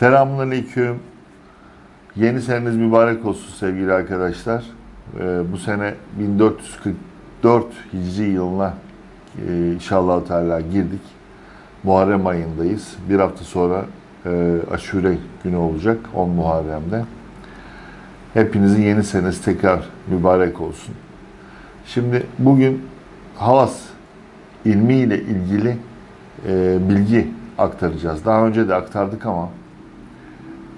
Selamünaleyküm. Yeni seneniz mübarek olsun sevgili arkadaşlar. Ee, bu sene 1444 Hicri yılına e, inşallah Teala girdik. Muharrem ayındayız. Bir hafta sonra e, Aşure günü olacak 10 Muharrem'de. Hepinizin yeni senesi tekrar mübarek olsun. Şimdi bugün Havas ilmiyle ilgili e, bilgi aktaracağız. Daha önce de aktardık ama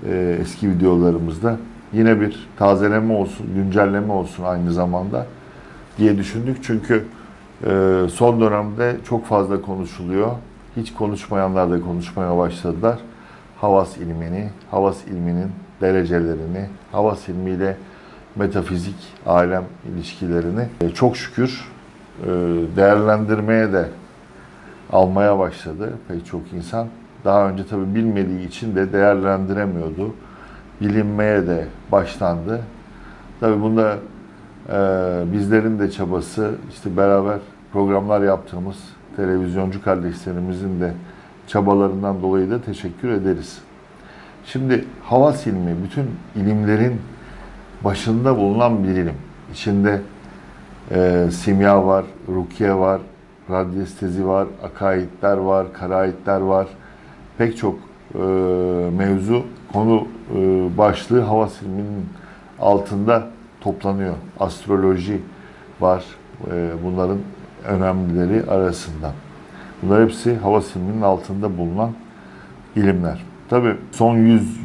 e, eski videolarımızda yine bir tazeleme olsun, güncelleme olsun aynı zamanda diye düşündük. Çünkü e, son dönemde çok fazla konuşuluyor. Hiç konuşmayanlar da konuşmaya başladılar. Havas ilmini, Havas ilminin derecelerini, Havas ilmiyle metafizik, alem ilişkilerini e, çok şükür e, değerlendirmeye de almaya başladı pek çok insan. Daha önce tabi bilmediği için de değerlendiremiyordu. Bilinmeye de başlandı. Tabi bunda e, bizlerin de çabası, işte beraber programlar yaptığımız televizyoncu kardeşlerimizin de çabalarından dolayı da teşekkür ederiz. Şimdi havas ilmi bütün ilimlerin başında bulunan bir ilim. İçinde e, simya var, rukiye var, radyestezi var, akaidler var, karaitler var. Pek çok e, mevzu, konu e, başlığı havas ilminin altında toplanıyor. Astroloji var e, bunların önemlileri arasında. Bunlar hepsi havas ilminin altında bulunan ilimler. Tabi son 100,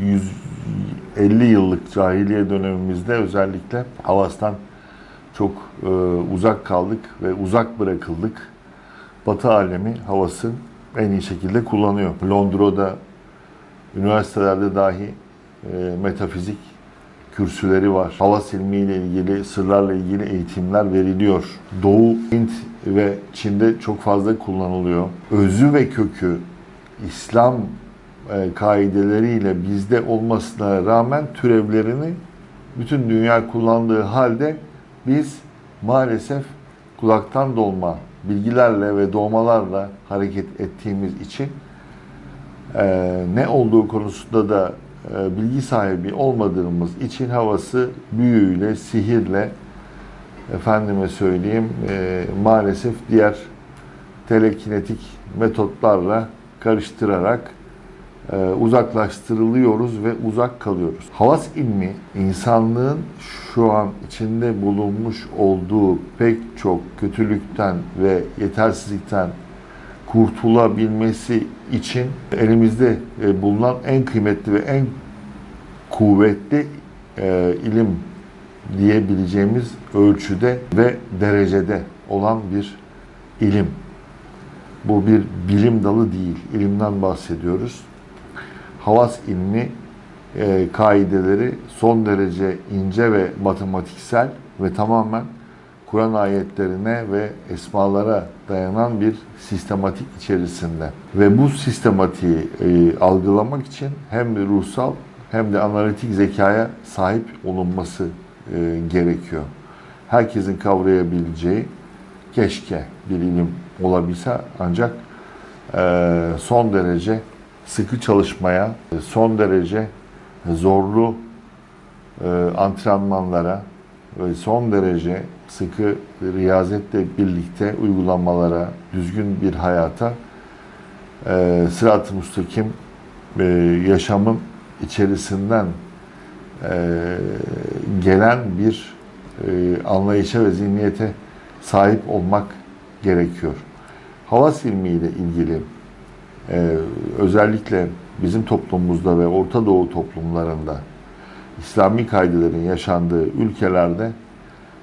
150 yıllık cahiliye dönemimizde özellikle havastan çok e, uzak kaldık ve uzak bırakıldık. Batı alemi havası en iyi şekilde kullanıyor. Londra'da, üniversitelerde dahi e, metafizik kürsüleri var. Havas ilmiyle ilgili, sırlarla ilgili eğitimler veriliyor. Doğu, Hint ve Çin'de çok fazla kullanılıyor. Özü ve kökü İslam e, kaideleriyle bizde olmasına rağmen türevlerini bütün dünya kullandığı halde biz maalesef kulaktan dolma bilgilerle ve doğmalarla hareket ettiğimiz için e, ne olduğu konusunda da e, bilgi sahibi olmadığımız için havası büyüyle, sihirle efendime söyleyeyim e, maalesef diğer telekinetik metotlarla karıştırarak uzaklaştırılıyoruz ve uzak kalıyoruz. Havas ilmi insanlığın şu an içinde bulunmuş olduğu pek çok kötülükten ve yetersizlikten kurtulabilmesi için elimizde e, bulunan en kıymetli ve en kuvvetli e, ilim diyebileceğimiz ölçüde ve derecede olan bir ilim. Bu bir bilim dalı değil, ilimden bahsediyoruz. Havas ilmi e, kaideleri son derece ince ve matematiksel ve tamamen Kur'an ayetlerine ve esmalara dayanan bir sistematik içerisinde. Ve bu sistematiği e, algılamak için hem ruhsal hem de analitik zekaya sahip olunması e, gerekiyor. Herkesin kavrayabileceği keşke bir ilim olabilse ancak e, son derece sıkı çalışmaya, son derece zorlu e, antrenmanlara ve son derece sıkı riyazetle birlikte uygulamalara, düzgün bir hayata e, sırat-ı müstakim e, yaşamın içerisinden e, gelen bir e, anlayışa ve zihniyete sahip olmak gerekiyor. Havas ilmiyle ilgili e, özellikle bizim toplumumuzda ve Orta Doğu toplumlarında İslami kaidelerin yaşandığı ülkelerde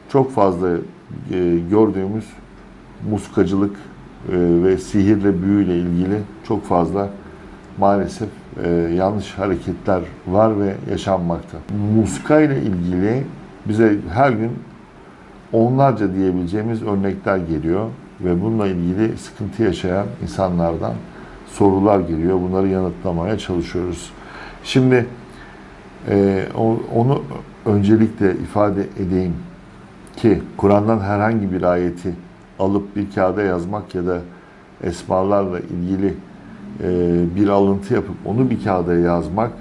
çok fazla e, gördüğümüz muskacılık e, ve sihirle büyüyle ilgili çok fazla maalesef e, yanlış hareketler var ve yaşanmakta. Muska ile ilgili bize her gün onlarca diyebileceğimiz örnekler geliyor ve bununla ilgili sıkıntı yaşayan insanlardan sorular geliyor. Bunları yanıtlamaya çalışıyoruz. Şimdi e, onu öncelikle ifade edeyim ki Kur'an'dan herhangi bir ayeti alıp bir kağıda yazmak ya da esmalarla ilgili e, bir alıntı yapıp onu bir kağıda yazmak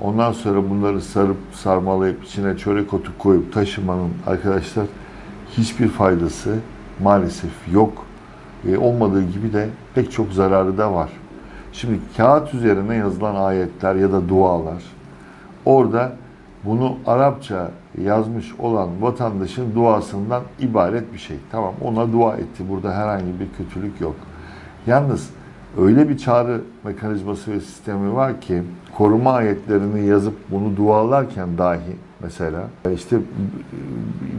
Ondan sonra bunları sarıp sarmalayıp içine çörek otu koyup taşımanın arkadaşlar hiçbir faydası maalesef yok. E, olmadığı gibi de pek çok zararı da var. Şimdi kağıt üzerine yazılan ayetler ya da dualar orada bunu Arapça yazmış olan vatandaşın duasından ibaret bir şey. Tamam ona dua etti. Burada herhangi bir kötülük yok. Yalnız öyle bir çağrı mekanizması ve sistemi var ki koruma ayetlerini yazıp bunu dualarken dahi mesela işte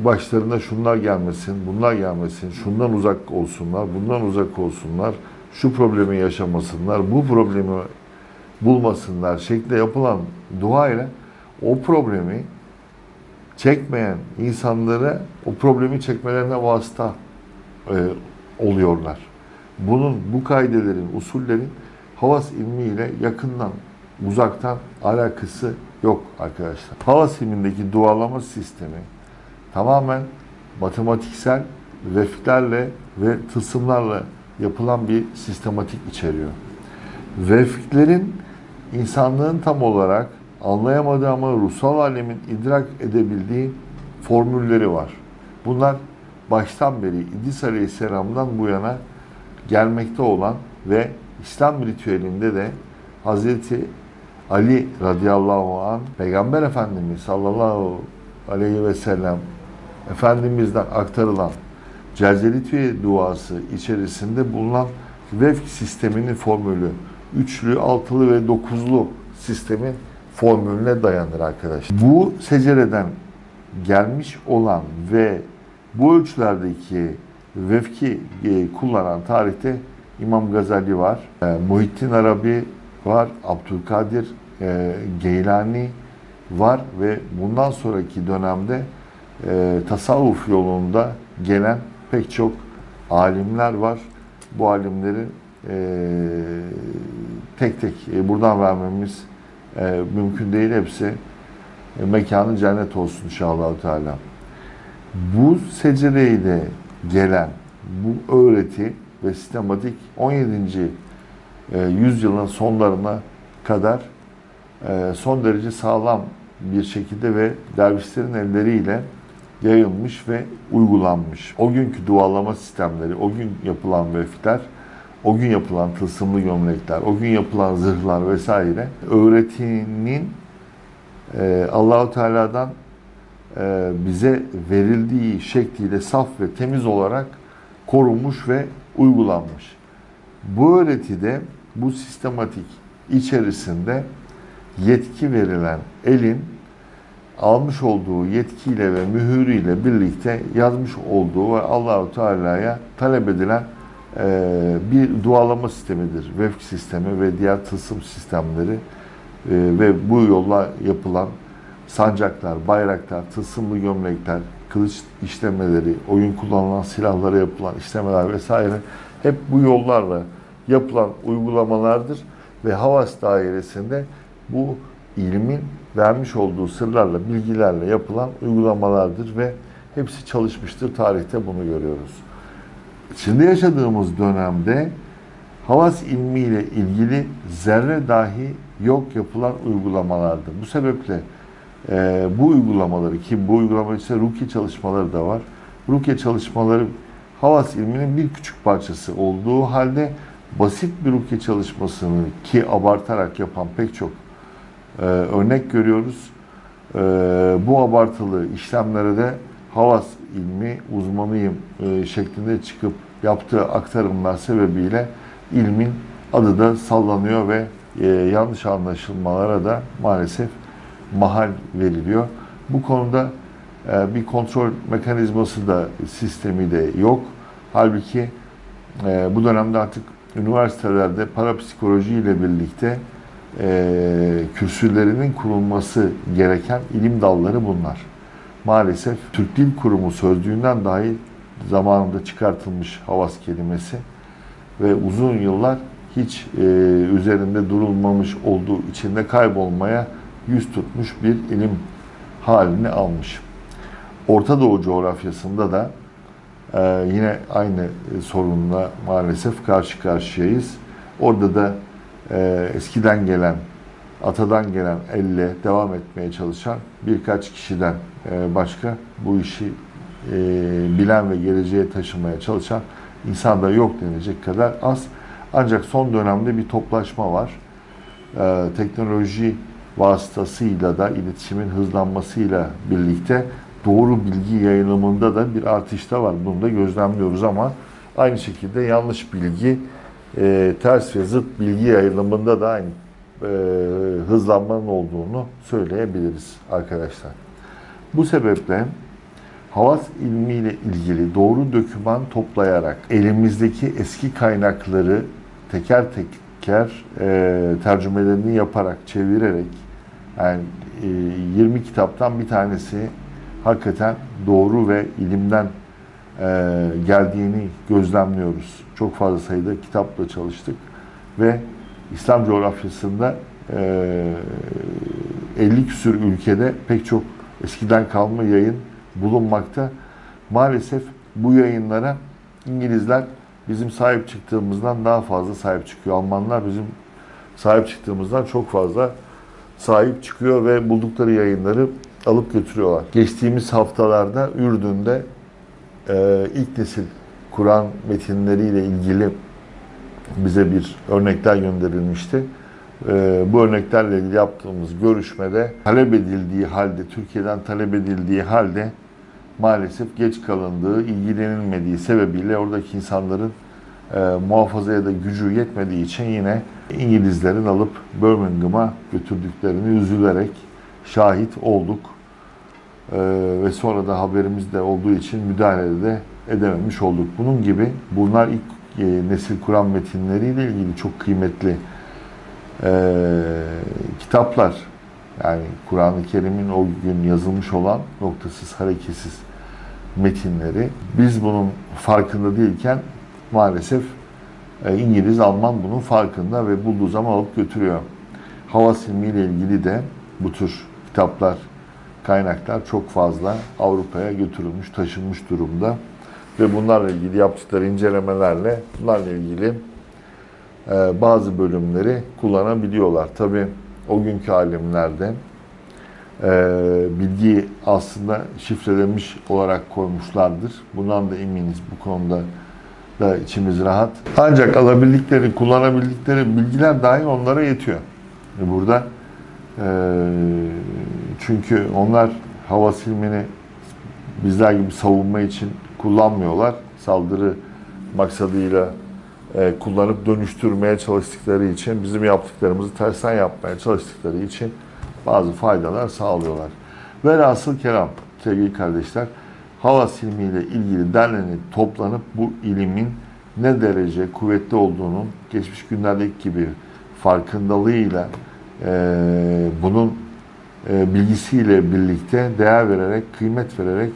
başlarına şunlar gelmesin, bunlar gelmesin, şundan uzak olsunlar, bundan uzak olsunlar, şu problemi yaşamasınlar, bu problemi bulmasınlar şeklinde yapılan dua ile o problemi çekmeyen insanlara o problemi çekmelerine vasıta e, oluyorlar. Bunun, bu kaidelerin, usullerin havas ilmiyle yakından, uzaktan alakası yok arkadaşlar. Havas ilmindeki dualama sistemi tamamen matematiksel vefklerle ve tılsımlarla yapılan bir sistematik içeriyor. Vefklerin insanlığın tam olarak anlayamadığı ama ruhsal alemin idrak edebildiği formülleri var. Bunlar baştan beri İdris Aleyhisselam'dan bu yana gelmekte olan ve İslam ritüelinde de Hazreti Ali radıyallahu an Peygamber Efendimiz sallallahu aleyhi ve sellem Efendimiz'den aktarılan Celzelitüye duası içerisinde bulunan vefk sisteminin formülü üçlü, altılı ve dokuzlu sistemin formülüne dayanır arkadaşlar. Bu secereden gelmiş olan ve bu ölçülerdeki vefki e, kullanan tarihte İmam Gazali var, e, Muhittin Arabi var, Abdülkadir e, Geylani var ve bundan sonraki dönemde tasavvuf yolunda gelen pek çok alimler var. Bu alimleri e, tek tek e, buradan vermemiz e, mümkün değil hepsi. E, mekanı cennet olsun inşallah Teala. Bu secereyle gelen bu öğreti ve sistematik 17. e, yüzyılın sonlarına kadar e, son derece sağlam bir şekilde ve dervişlerin elleriyle yayılmış ve uygulanmış. O günkü dualama sistemleri, o gün yapılan vefkler, o gün yapılan tılsımlı gömlekler, o gün yapılan zırhlar vesaire öğretinin e, Allahu Teala'dan e, bize verildiği şekliyle saf ve temiz olarak korunmuş ve uygulanmış. Bu öğretide bu sistematik içerisinde yetki verilen elin almış olduğu yetkiyle ve mühürüyle birlikte yazmış olduğu ve Allahu Teala'ya talep edilen e, bir dualama sistemidir. Vefk sistemi ve diğer tılsım sistemleri e, ve bu yolla yapılan sancaklar, bayraklar, tılsımlı gömlekler, kılıç işlemeleri, oyun kullanılan silahlara yapılan işlemeler vesaire hep bu yollarla yapılan uygulamalardır ve Havas dairesinde bu ilmin vermiş olduğu sırlarla, bilgilerle yapılan uygulamalardır ve hepsi çalışmıştır. Tarihte bunu görüyoruz. Şimdi yaşadığımız dönemde havas ilmiyle ilgili zerre dahi yok yapılan uygulamalardır. Bu sebeple e, bu uygulamaları ki bu uygulama ise rukiye çalışmaları da var. Rukiye çalışmaları havas ilminin bir küçük parçası olduğu halde basit bir rukiye çalışmasını ki abartarak yapan pek çok e, örnek görüyoruz. E, bu abartılı işlemlere de havas ilmi uzmanıyım e, şeklinde çıkıp yaptığı aktarımlar sebebiyle ilmin adı da sallanıyor ve e, yanlış anlaşılmalara da maalesef mahal veriliyor. Bu konuda e, bir kontrol mekanizması da sistemi de yok. Halbuki e, bu dönemde artık üniversitelerde parapsikoloji ile birlikte e, kürsülerinin kurulması gereken ilim dalları bunlar. Maalesef Türk Dil Kurumu sözlüğünden dahi zamanında çıkartılmış havas kelimesi ve uzun yıllar hiç e, üzerinde durulmamış olduğu içinde kaybolmaya yüz tutmuş bir ilim halini almış. Orta Doğu coğrafyasında da e, yine aynı sorunla maalesef karşı karşıyayız. Orada da e, eskiden gelen atadan gelen elle devam etmeye çalışan birkaç kişiden e, başka bu işi e, bilen ve geleceğe taşımaya çalışan insan da yok denecek kadar az. Ancak son dönemde bir toplaşma var. E, teknoloji vasıtasıyla da iletişimin hızlanmasıyla birlikte doğru bilgi yayılımında da bir artış da var. Bunu da gözlemliyoruz ama aynı şekilde yanlış bilgi, e, ters ve zıt bilgi yayılımında da aynı e, hızlanmanın olduğunu söyleyebiliriz arkadaşlar. Bu sebeple Havas ilmiyle ilgili doğru doküman toplayarak elimizdeki eski kaynakları teker teker e, tercümelerini yaparak, çevirerek yani e, 20 kitaptan bir tanesi hakikaten doğru ve ilimden geldiğini gözlemliyoruz. Çok fazla sayıda kitapla çalıştık ve İslam coğrafyasında e, 50 küsür ülkede pek çok eskiden kalma yayın bulunmakta. Maalesef bu yayınlara İngilizler bizim sahip çıktığımızdan daha fazla sahip çıkıyor. Almanlar bizim sahip çıktığımızdan çok fazla sahip çıkıyor ve buldukları yayınları alıp götürüyorlar. Geçtiğimiz haftalarda Ürdün'de e, ilk nesil Kur'an metinleriyle ilgili bize bir örnekler gönderilmişti. E, bu örneklerle ilgili yaptığımız görüşmede talep edildiği halde, Türkiye'den talep edildiği halde maalesef geç kalındığı, ilgilenilmediği sebebiyle oradaki insanların e, muhafazaya da gücü yetmediği için yine İngilizlerin alıp Birmingham'a götürdüklerini üzülerek şahit olduk. E, ve sonra da haberimiz de olduğu için müdahale de edememiş olduk. Bunun gibi bunlar ilk e, nesil Kur'an metinleriyle ilgili çok kıymetli e, kitaplar. Yani Kur'an-ı Kerim'in o gün yazılmış olan noktasız, hareketsiz metinleri. Biz bunun farkında değilken maalesef e, İngiliz, Alman bunun farkında ve bulduğu zaman alıp götürüyor. Hava silmi ile ilgili de bu tür kitaplar, kaynaklar çok fazla Avrupa'ya götürülmüş, taşınmış durumda. Ve bunlarla ilgili yaptıkları incelemelerle bunlarla ilgili e, bazı bölümleri kullanabiliyorlar. Tabi o günkü alimlerde e, bilgiyi aslında şifrelenmiş olarak koymuşlardır. Bundan da eminiz bu konuda da içimiz rahat. Ancak alabildikleri, kullanabildikleri bilgiler dahi onlara yetiyor. Burada e, çünkü onlar hava silmini bizler gibi savunma için kullanmıyorlar. Saldırı maksadıyla e, kullanıp dönüştürmeye çalıştıkları için, bizim yaptıklarımızı tersten yapmaya çalıştıkları için bazı faydalar sağlıyorlar. Velhasıl kelam sevgili kardeşler, hava silmiyle ilgili derlenip toplanıp bu ilimin ne derece kuvvetli olduğunun geçmiş günlerdeki gibi farkındalığıyla e, bunun e, bilgisiyle birlikte değer vererek, kıymet vererek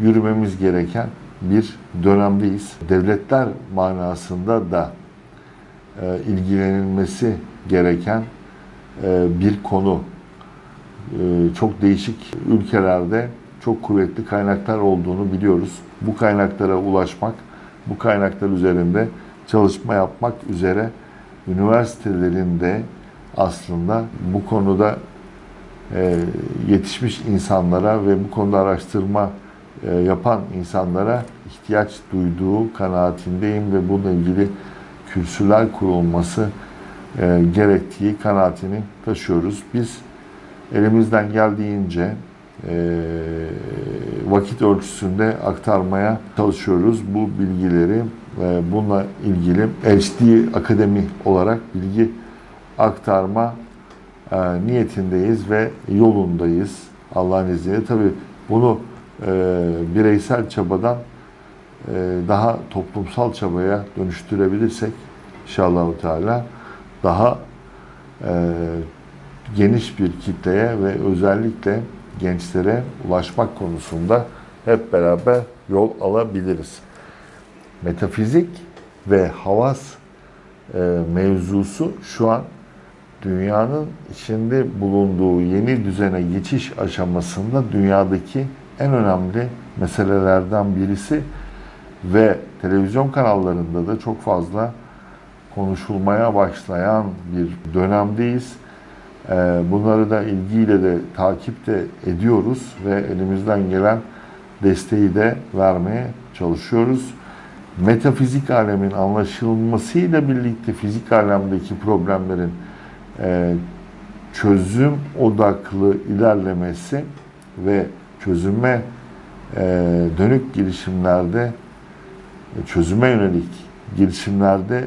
yürümemiz gereken bir dönemdeyiz. Devletler manasında da e, ilgilenilmesi gereken e, bir konu. Çok değişik ülkelerde çok kuvvetli kaynaklar olduğunu biliyoruz. Bu kaynaklara ulaşmak, bu kaynaklar üzerinde çalışma yapmak üzere üniversitelerinde aslında bu konuda e, yetişmiş insanlara ve bu konuda araştırma e, yapan insanlara ihtiyaç duyduğu kanaatindeyim ve bununla ilgili kürsüler kurulması e, gerektiği kanaatini taşıyoruz. Biz elimizden geldiğince vakit ölçüsünde aktarmaya çalışıyoruz bu bilgileri. E, bununla ilgili HD Akademi olarak bilgi aktarma e, niyetindeyiz ve yolundayız Allah'ın izniyle. Tabii bunu e, bireysel çabadan e, daha toplumsal çabaya dönüştürebilirsek inşallah Teala daha e, geniş bir kitleye ve özellikle gençlere ulaşmak konusunda hep beraber yol alabiliriz. Metafizik ve havas e, mevzusu şu an dünyanın içinde bulunduğu yeni düzene geçiş aşamasında dünyadaki en önemli meselelerden birisi ve televizyon kanallarında da çok fazla konuşulmaya başlayan bir dönemdeyiz. Ee, Bunları da ilgiyle de takip de ediyoruz ve elimizden gelen desteği de vermeye çalışıyoruz. Metafizik alemin anlaşılmasıyla birlikte fizik alemdeki problemlerin e, çözüm odaklı ilerlemesi ve çözüme e, dönük girişimlerde e, çözüme yönelik girişimlerde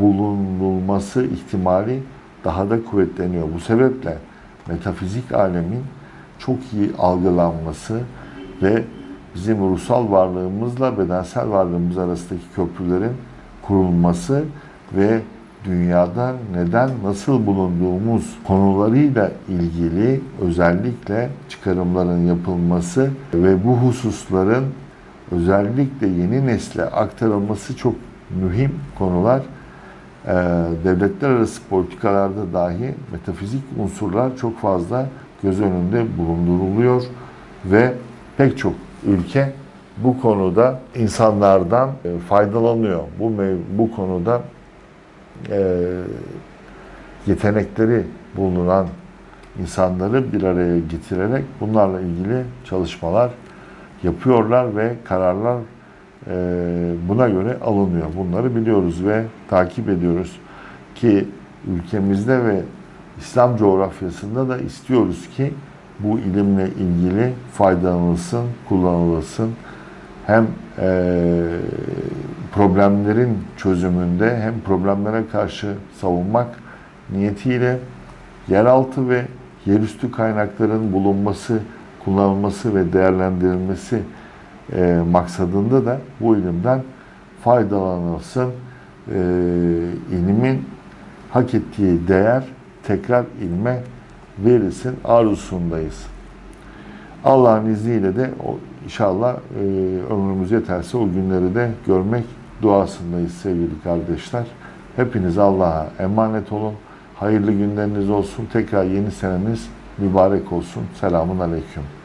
bulunulması ihtimali daha da kuvvetleniyor. Bu sebeple metafizik alemin çok iyi algılanması ve bizim ruhsal varlığımızla bedensel varlığımız arasındaki köprülerin kurulması ve dünyada neden nasıl bulunduğumuz konularıyla ilgili özellikle çıkarımların yapılması ve bu hususların özellikle yeni nesle aktarılması çok mühim konular. Ee, devletler arası politikalarda dahi metafizik unsurlar çok fazla göz önünde bulunduruluyor ve pek çok ülke bu konuda insanlardan e, faydalanıyor. Bu bu konuda e, yetenekleri bulunan insanları bir araya getirerek bunlarla ilgili çalışmalar yapıyorlar ve kararlar e, buna göre alınıyor. Bunları biliyoruz ve takip ediyoruz ki ülkemizde ve İslam coğrafyasında da istiyoruz ki bu ilimle ilgili faydalanılsın, kullanılsın. Hem e, problemlerin çözümünde hem problemlere karşı savunmak niyetiyle yeraltı ve yerüstü kaynakların bulunması, kullanılması ve değerlendirilmesi e, maksadında da bu ilimden faydalanılsın. E, ilimin hak ettiği değer tekrar ilme verilsin arzusundayız. Allah'ın izniyle de inşallah e, ömrümüz yeterse o günleri de görmek duasındayız sevgili kardeşler. Hepiniz Allah'a emanet olun. Hayırlı günleriniz olsun. Tekrar yeni seneniz mübarek olsun. Selamun Aleyküm.